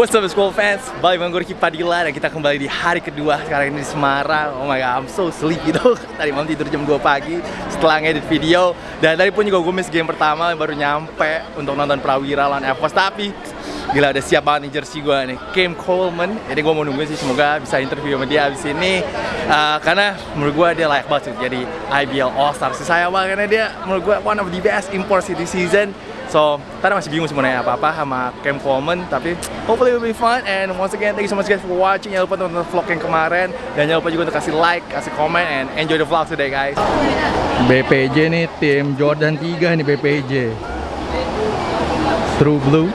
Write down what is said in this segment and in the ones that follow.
What's up school fans? Balik dengan gue Ricky Padilla dan kita kembali di hari kedua sekarang ini di Semarang. Oh my god, I'm so sleepy though Tadi malam tidur jam 2 pagi setelah ngedit video. Dan tadi pun juga gue miss game pertama baru nyampe untuk nonton Prawira lawan Evos Tapi gila udah siap banget nih jersey gue nih. Cam Coleman. Jadi gue mau nungguin sih semoga bisa interview sama dia abis ini. Uh, Karena menurut gue dia layak banget sih jadi IBL All-Star. Sih saya banget karena dia menurut gue one of the best imports this season So, tadi masih bingung sebenarnya apa-apa sama Cam Coleman Tapi hopefully it will be fun And once again, thank you so much guys for watching. Jangan lupa nonton vlog yang kemarin. Dan jangan lupa juga untuk kasih like, kasih komen And enjoy the vlog today guys. BPJ nih, tim Jordan 3 nih BPJ True Blue.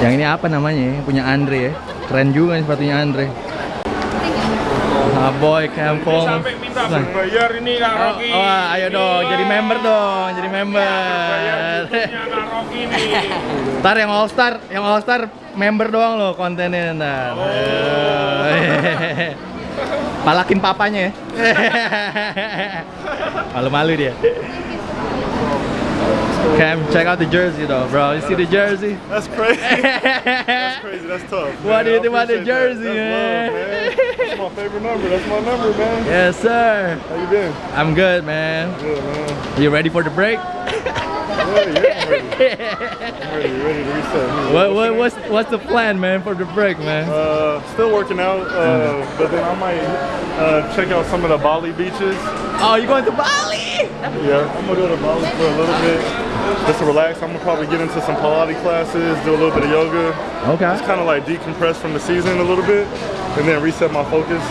Yang ini apa namanya ya? Punya Andre ya. Keren juga nih sepatunya Andre Ah boy, Coleman sampai minta berbayar ini Kak Oh, Rocky. oh, ayo dong, jadi member dong, jadi member. Kak Rocky nih. Ntar yang All Star, yang All Star member doang loh kontennya ntar. Palakin papanya ya. Malu-malu dia. Cam, check out the jersey though, bro. You see the jersey? That's crazy. That's crazy. That's tough. What do you think about the jersey, that. man? My favorite number. That's my number, man. Yes, sir. How you been? I'm good, man. Good, man. You ready for the break? Yeah, yeah, I'm ready. I'm ready. Ready to reset. What, what, what's, what's the plan, man, for the break, man? Uh, still working out, uh, but then I might uh, check out some of the Bali beaches. Oh, you going to Bali? Yeah, I'm gonna go to Bali for a little bit, just to relax. I'm gonna probably get into some Pilates classes, do a little bit of yoga, Okay. just kind of like decompress from the season a little bit, and then reset my focus.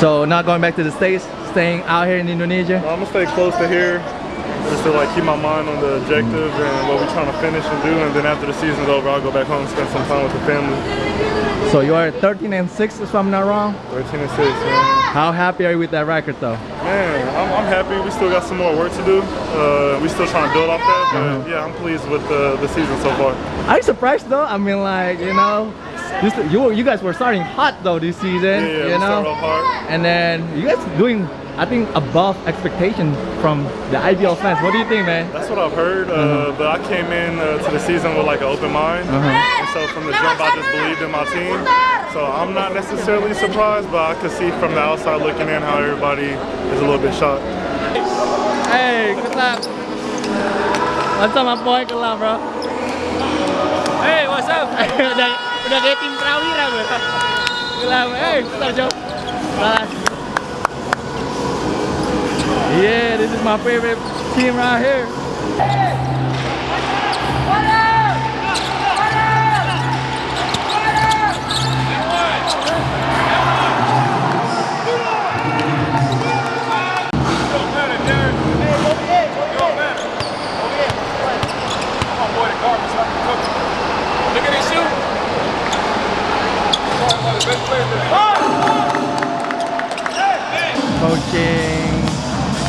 So not going back to the States, staying out here in Indonesia? I'm gonna stay close to here, just to like keep my mind on the objective and what we're trying to finish and do. And then after the season's over, I'll go back home and spend some time with the family. So you are 13 and 6 if I'm not wrong? 13 and 6, man. How happy are you with that record though? Man, I'm, I'm happy. We still got some more work to do. Uh, we still trying to build off that, but yeah, I'm pleased with the, the season so far. Are you surprised though? I mean like, you know, this, you, you guys were starting hot though this season, Yeah, yeah, you know? And then you guys doing, I think, above expectation from the IBL fans. What do you think, man? That's what I've heard, uh, but I came in uh, to the season with like an open mind. And so from the jump, I just believed in my team. So I'm not necessarily surprised, but I could see from the outside looking in how everybody is a little bit shocked. Hey, good luck. What's up, my boy? Good luck, bro. Hey, what's up? udah kayak tim Prawira gue. Gila, hey, bentar Jo. Salah. Yeah, this is my favorite team right here. Don't Coaching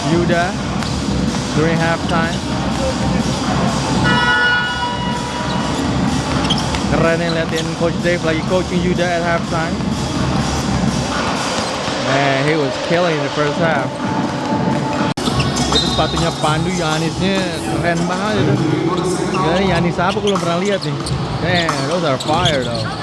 Yuda during halftime. Keren nih liatin Coach Dave lagi coaching Yuda at halftime. Man, he was killing the first half. Itu sepatunya Pandu Yanisnya keren banget itu. Yanis apa belum pernah lihat nih. Damn, those are fire though.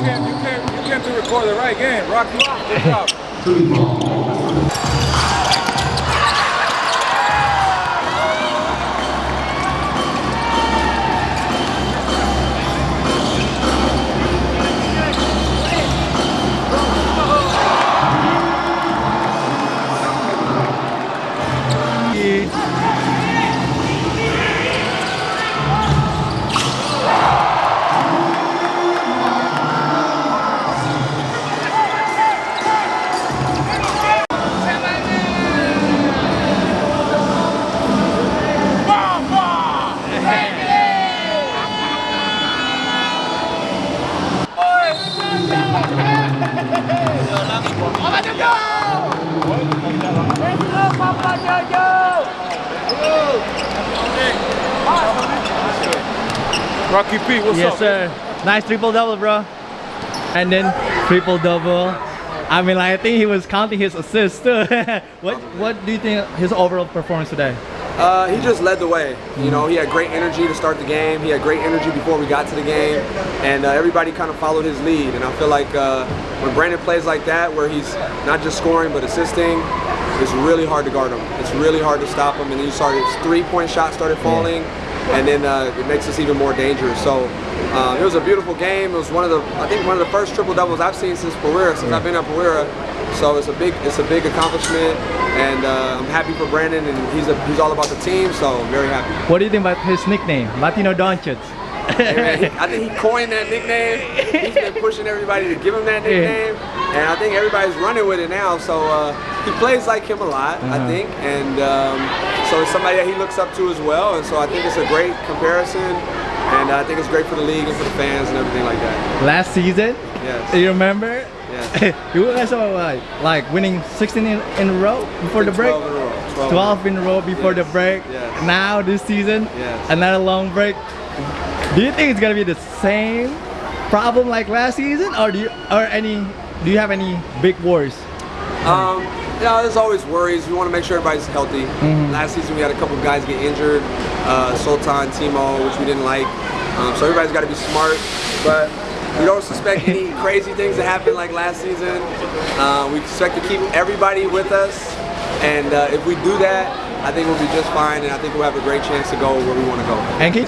You can't, you can't, you can't do record the right game. Rocky, good job. Rocky P, what's yes, up? sir. Nice triple double, bro. And then triple double. I mean, like, I think he was counting his assists too. what What do you think his overall performance today? Uh, he just led the way. You know, he had great energy to start the game. He had great energy before we got to the game, and uh, everybody kind of followed his lead. And I feel like uh, when Brandon plays like that, where he's not just scoring but assisting, it's really hard to guard him. It's really hard to stop him. And then you started his three-point shot started falling, and then uh, it makes us even more dangerous. So um, it was a beautiful game. It was one of the I think one of the first triple doubles I've seen since Pereira, since I've been at Pereira. So it's a big it's a big accomplishment, and uh, I'm happy for Brandon, and he's a, he's all about the team. So I'm very happy. What do you think about his nickname, Latino Doncic? Hey, man, he- I think he coined that nickname. He's been pushing everybody to give him that nickname, and I think everybody's running with it now. So uh, he plays like him a lot, I think, and um, so it's somebody that he looks up to as well. And so I think it's a great comparison, and I think it's great for the league and for the fans and everything like that. Last season, Yes. you remember? Yes. you guys were like, like winning 16 in, in a row before the break. 12 in a row. 12 in a row before the break. yes. Now this season, Yes. another long break. Do you think it's gonna be the same problem like last season, or do you, or any? Do you have any big worries? Um, yeah, there's always worries. We want to make sure everybody's healthy. Mm-hmm. Last season we had a couple guys get injured, uh, Sultan, Timo, which we didn't like. Um, so everybody's got to be smart, but we don't suspect any crazy things to happen like last season. Uh, we expect to keep everybody with us, and uh, if we do that, I think we'll be just fine, and I think we'll have a great chance to go where we want to go. And keep,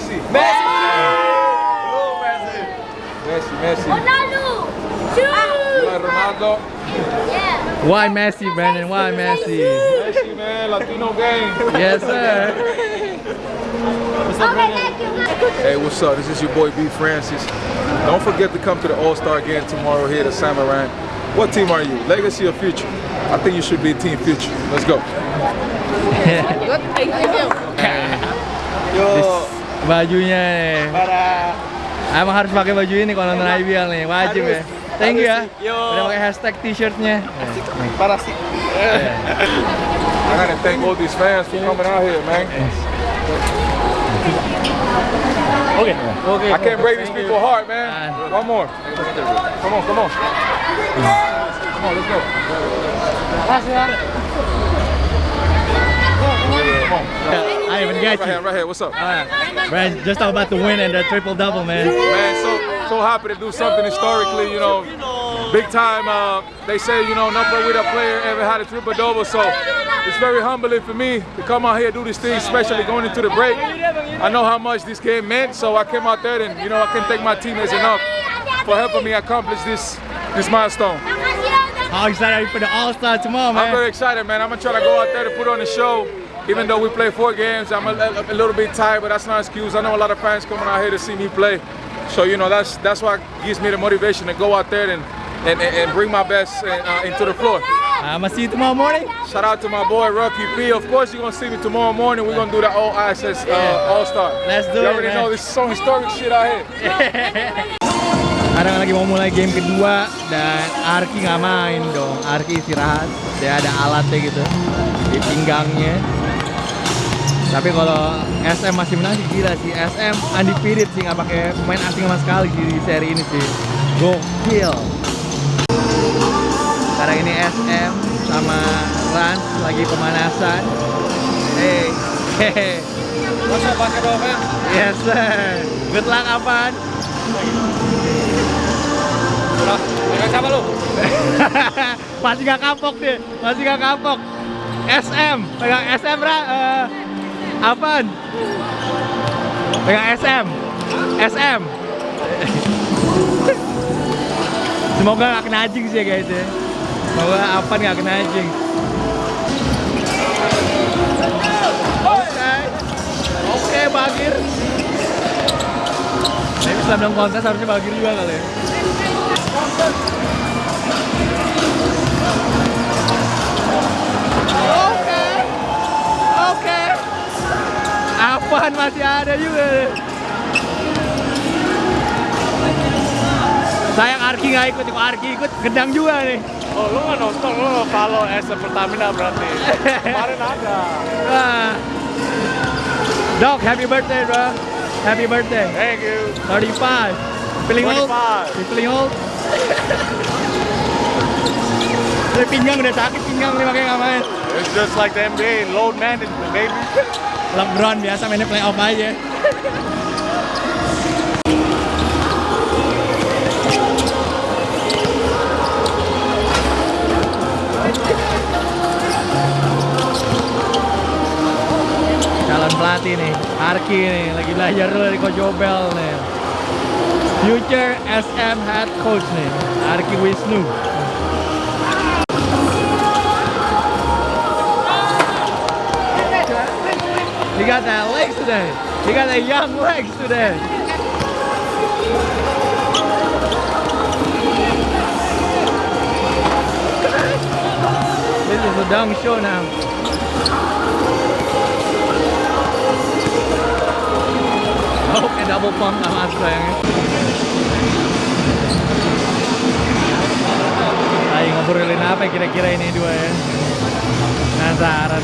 Messi, Messi. Ronaldo! Shoot! Ronaldo. Yeah. why Messi, Brandon? Why Messi? Messi, man. Latino game. Yes, sir. Okay, thank you. Hey, what's up? This is your boy B Francis. Don't forget to come to the All-Star game tomorrow here at Samarang. What team are you? Legacy or Future? I think you should be Team Future. Let's go. Thank you. Yo, Bajunya nih. Emang harus pakai baju ini kalau nonton IBL nih, wajib ya. Thank you ya. Udah pakai hashtag t-shirtnya. I gotta thank all these fans for coming out here, man. Oke. Oke. I can't break these people's heart, man. One more. Come on, come on. Come on, let's go. I even got Right here, you. right here. What's up? Brad, just talk about the win and the triple double, man. Man, so so happy to do something historically, you know, big time. Uh, they say, you know, no with a player ever had a triple double, so it's very humbling for me to come out here and do this thing, especially going into the break. I know how much this game meant, so I came out there and you know I can thank my teammates enough for helping me accomplish this this milestone. How excited are you for the All-Star tomorrow, man? I'm very excited, man. I'm gonna try to go out there to put on the show. Even though we play four games, I'm a, a- little bit tired, but that's not an excuse. I know a lot of fans coming out here to see me play, so you know that's that's what gives me the motivation to go out there and and, and, and bring my best uh, into the floor. I'm gonna see you tomorrow morning. Shout out to my boy Rocky P. Of course, you're gonna see me tomorrow morning. We're gonna do the all access uh, All Star. Let's do you it, You already man. know this is some historic shit out here. Sekarang lagi mau mulai game kedua dan Arki nggak main dong. Arki istirahat. Dia ada alatnya gitu di pinggangnya. Tapi kalau SM masih menang sih gila sih. SM undefeated sih nggak pakai pemain asing sama sekali di seri ini sih. Gokil. Sekarang ini SM sama Rans lagi pemanasan. Hey, hehe. Up, pakai dong, man? Yes sir. Good luck apaan? Dengan siapa lu? masih gak kapok dia, masih gak kapok. SM, pegang SM ra, eh, apaan? Pegang SM, SM. Semoga gak kena anjing sih ya guys ya. Semoga apaan gak kena anjing. Oke, Bagir. Tapi setelah kontes harusnya Bagir juga kali ya. Apaan masih ada juga. Sayang Arki nggak ikut, kalau Arki ikut gedang juga nih. Oh, lu nggak nonton, lu follow SM Pertamina berarti. Kemarin ada. Wah. Dok, happy birthday, bro. Happy birthday. Thank you. 35. Feeling old? 25. You feeling old? Pinggang udah sakit pinggang nih makanya nggak main. It's just like the NBA, load management, baby. LeBron biasa mainnya playoff aja. calon pelatih nih Arki nih lagi belajar dari Coach Obel nih future SM head coach nih Arki Wisnu got that legs today. He got that young legs today. This is a dunk show now. Oh, kayak double pump masuk sayangnya. Ayo ngobrolin apa kira-kira ini dua ya? Penasaran.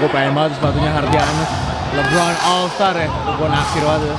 Gue pengen banget sepatunya Hardianus. LeBron All Star ya, gue naksir banget.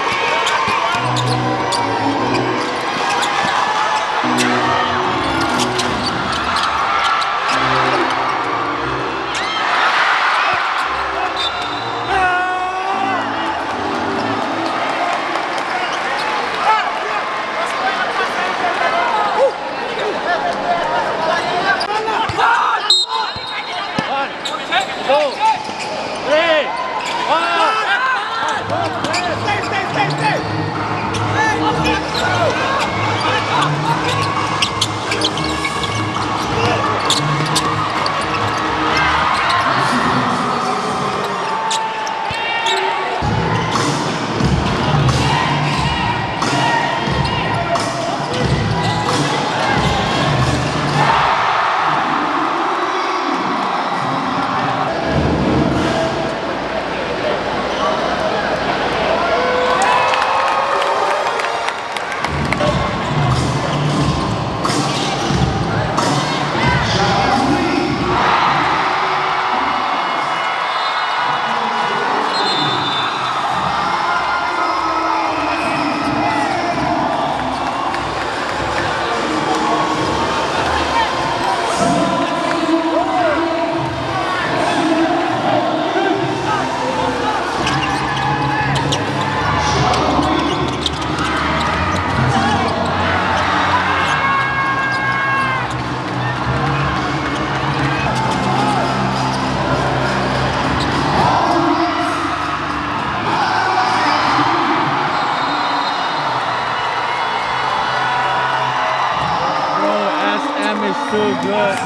Good.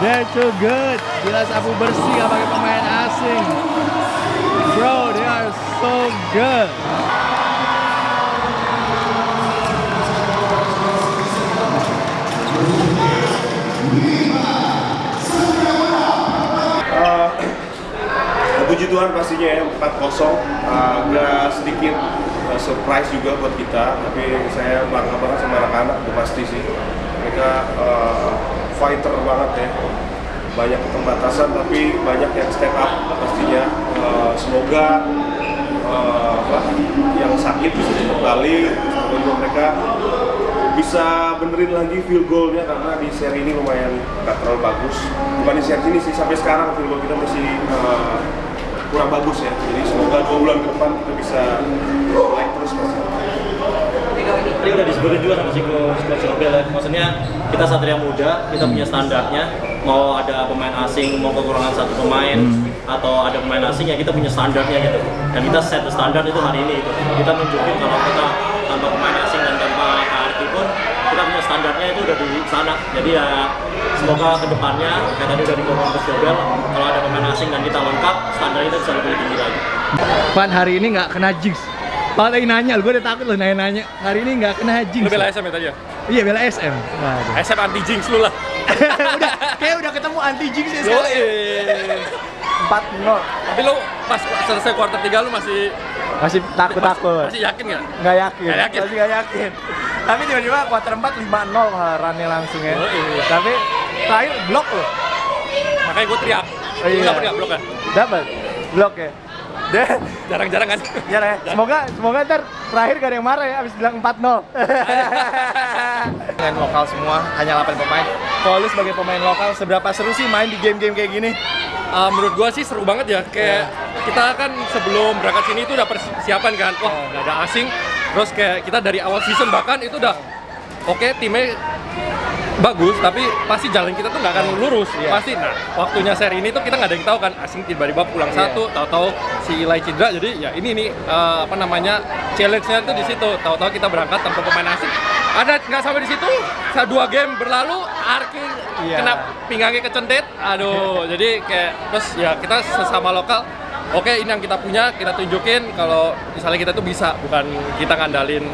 They're too good. Gila sapu bersih gak pakai pemain asing. Bro, they are so good. Puji Tuhan pastinya ya 4-0 agak sedikit surprise juga buat kita tapi saya bangga banget sama anak-anak itu pasti sih mereka fighter banget ya. Banyak keterbatasan tapi banyak yang step up pastinya. Uh, semoga uh, apa, yang sakit bisa semoga juga mereka bisa benerin lagi field goalnya karena di seri ini lumayan gak terlalu bagus. Bukan di seri ini sih sampai sekarang field goal kita masih uh, kurang bagus ya. Jadi semoga dua bulan ke depan kita bisa naik terus pasti Tadi udah disebutin juga sama si Coach Nobel ya. Maksudnya kita satria muda, kita punya standarnya. Mau ada pemain asing, mau kekurangan satu pemain, atau ada pemain asing ya kita punya standarnya gitu. Dan kita set the standard itu hari ini. Gitu. Kita nunjukin kalau kita tanpa pemain asing dan tanpa KRT pun kita punya standarnya itu udah di sana. Jadi ya semoga ke depannya kayak tadi udah dikongkong Coach Jobel, kalau ada pemain asing dan kita lengkap, standarnya itu bisa lebih tinggi lagi. Pan hari ini nggak kena jinx. Pak lagi nanya, gue udah takut loh nanya-nanya. Hari ini nggak kena jinx. Lu bela SM ya tadi ya? Iya bela SM. Waduh. SM anti jinx lu lah. udah, kayak udah ketemu anti jinx ya sekarang. eh. 4-0. Tapi lu pas selesai quarter 3 lu masih Masih takut-takut. masih yakin nggak? Nggak yakin. Nggak yakin. Masih nggak yakin. Tapi tiba-tiba kuarter 4 5-0 malah runnya langsung ya. Oh, iya. Tapi terakhir blok loh. Makanya gue teriak. Oh, Lu iya. dapet nggak blok kan? Dapat. Blok ya. Deh, Jarang-jarang kan? ya ya. Semoga semoga ntar terakhir gak ada yang marah ya abis bilang 4-0. Pemain lokal semua, hanya 8 pemain. Kalau lu sebagai pemain lokal, seberapa seru sih main di game-game kayak gini? Uh, menurut gua sih seru banget ya kayak kita kan sebelum berangkat sini itu udah persiapan kan wah nggak ada asing terus kayak kita dari awal season bahkan itu udah oke timnya bagus tapi pasti jalan kita tuh nggak akan lurus. Pasti. Nah waktunya seri ini tuh kita nggak ada yang tahu kan asing tiba-tiba pulang satu tahu-tahu si Ilai cedera. Jadi ya ini nih uh, apa namanya challenge-nya tuh di situ. Tahu-tahu kita berangkat tanpa pemain asing. Ada nggak sampai di situ? Dua game berlalu Arki Iya. kena pinggangnya kecentet. Aduh jadi kayak terus ya kita sesama lokal oke ini yang kita punya kita tunjukin kalau misalnya kita tuh bisa bukan kita ngandalin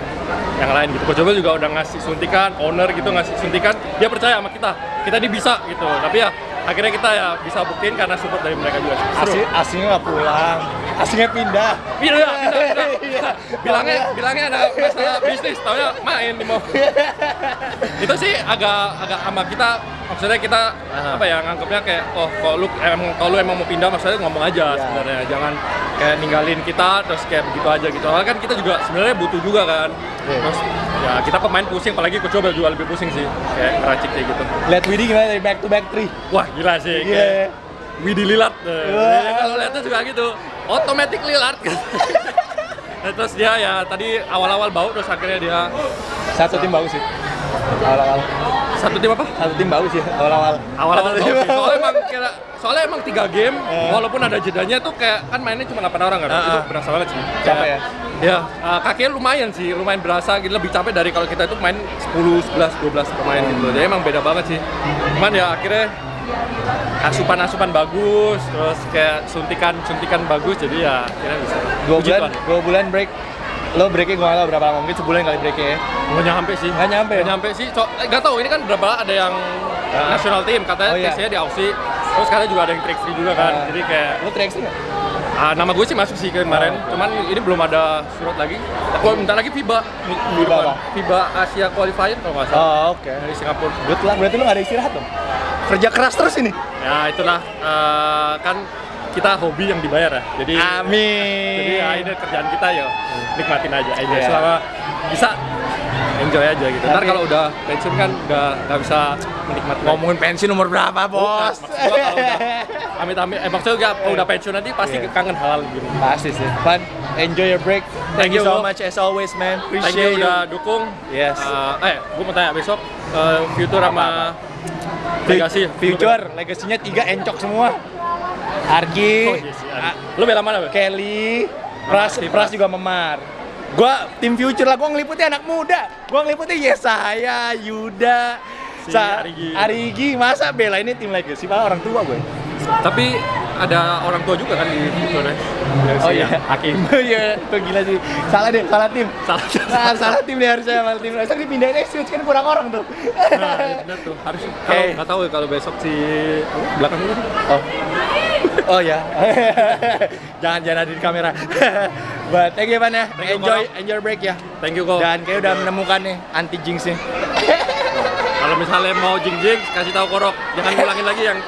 yang lain gitu. Coach juga udah ngasih suntikan owner gitu ngasih suntikan dia percaya sama kita. Kita ini bisa gitu. Tapi ya akhirnya kita ya bisa buktiin karena support dari mereka juga. Asing, asingnya nggak pulang. Asingnya pindah. Iya, iya, pindah, pindah. bilangnya bilangnya ada masalah bisnis, taunya main di mau. itu sih agak agak sama kita. Maksudnya kita apa ya nganggapnya kayak oh kalau lu emang kalau lu emang mau pindah maksudnya ngomong aja sebenarnya. Jangan kayak ninggalin kita terus kayak begitu aja gitu. Soalnya kan kita juga sebenarnya butuh juga kan. Terus ya kita pemain pusing apalagi coach Jobel juga lebih pusing sih kayak ngeracik kayak gitu Lihat Widi gimana dari back to back three. wah gila sih Gila kayak ya. Widi Lillard eh. Wah. Ya, kalau lihatnya juga gitu automatic Lillard Nah, terus dia ya tadi awal-awal bau terus akhirnya dia Satu tim bagus sih. Awal-awal. Satu tim apa? Satu tim bagus ya awal-awal. Awal-awal. Soalnya emang kira, soalnya emang tiga game walaupun ada jedanya tuh kayak kan mainnya cuma 8 orang kan. Itu Ah, ah. berasa banget sih. Capek ya? Ya, uh, kakeknya lumayan sih, lumayan berasa gitu lebih capek dari kalau kita itu main 10, 11, 12 pemain gitu. Jadi emang beda banget sih. Cuman ya akhirnya asupan-asupan bagus, terus kayak suntikan-suntikan bagus jadi ya akhirnya bisa. Dua bulan, dua bulan break. Lo breaknya gue nggak berapa lama, mungkin sebulan kali breaknya ya. Nggak nyampe sih. Nggak nyampe ya? Nggak nyampe sih. So, eh, nggak tahu ini kan berapa ada yang national team katanya Oh, iya. tesnya di Aussie. Terus katanya juga ada yang free juga kan. Ah. Jadi kayak Lo track sih nggak? ah, nama gue sih masuk sih kemarin. Oh. Cuman ini belum ada surat lagi. Kalau bentar lagi FIBA. FIBA apa? FIBA Asia Qualifier kalau nggak salah. Oh oke. Dari Singapura. Good luck, berarti lo nggak ada istirahat dong? Kerja keras terus ini? Ya itulah eh, kan kita hobi yang dibayar ya. Jadi Amin. jadi ya ini kerjaan kita ya nikmatin aja aja Iya. selama bisa enjoy aja gitu. Ntar kalau udah pensiun kan udah nggak bisa menikmati. Ngomongin pensiun umur berapa, bos? udah amit-amit, eh maksudnya juga kalau udah pensiun nanti pasti Iya. kangen halal gitu. Pasti sih. Fun. Enjoy your break. Thank, Thank you you, so bro. much as always, man. Thank Appreciate you udah dukung. Yes. Eh, eh, gue mau tanya besok eh, future sama legasi Future, legasinya tiga encok semua. Argi, Oh, yes, iya. Lu bela mana? Kelly, Pras, Pras juga memar. Gua tim future lah, gua ngeliputnya anak muda. Gua ngeliputnya Yesaya, Yuda, Si Sa- Arigi. Arigi. Masa bela ini tim legacy, malah orang tua gue. Tapi ada orang tua juga kan di future ya. Oh iya, Hakim. Iya, itu gila sih. Salah deh, salah tim. Salah. Nah, salah tim nih harusnya salah tim. Harusnya dipindahin Exodus kan kurang orang tuh. Nah, iya benar tuh. Harus kalau nggak tahu ya kalau besok si belakang itu. Oh. Oh ya. jangan jangan ada di kamera. But thank you Pan ya. Thank you, Enjoy Korok. enjoy your break ya. Thank you kok. Dan kayak udah menemukan nih anti jinx nih. Kalau misalnya mau jing-jing kasih tahu korok, jangan ngulangin lagi yang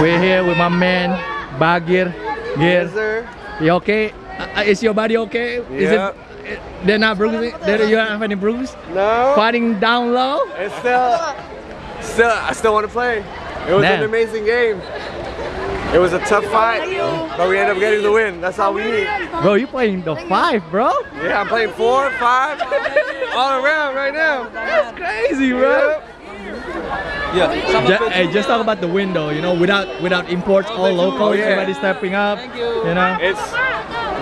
We're here with my man Bagir. Gir. sir. You okay? Uh, is your body okay? Is Yeah. it they're not bruising? They you don't have any bruise? No, Fighting down low? it's still, still, I still want to play. It was Man. an amazing game. It was a tough fight, but we ended up getting the win. That's all we need. Bro, you playing the five, bro? Yeah, I'm playing four, five, all around right now. That's crazy, bro. Yeah. Ju- hey, just talk about the window. You know, without without imports, all local. Oh, yeah. Everybody stepping up. You know. It's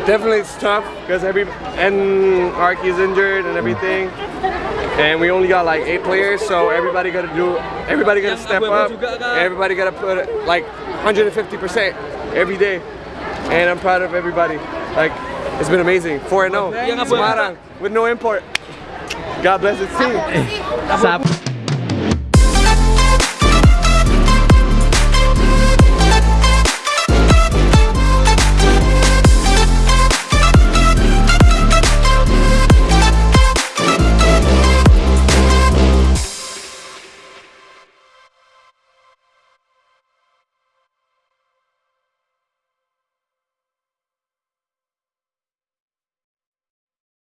definitely it's tough because every and Arky's injured and everything. And we only got like eight players, so everybody got to do, everybody got to step up, everybody got to put like 150 percent every day, and I'm proud of everybody. Like it's been amazing. 4 0 Semarang with no import. God bless the team. Sap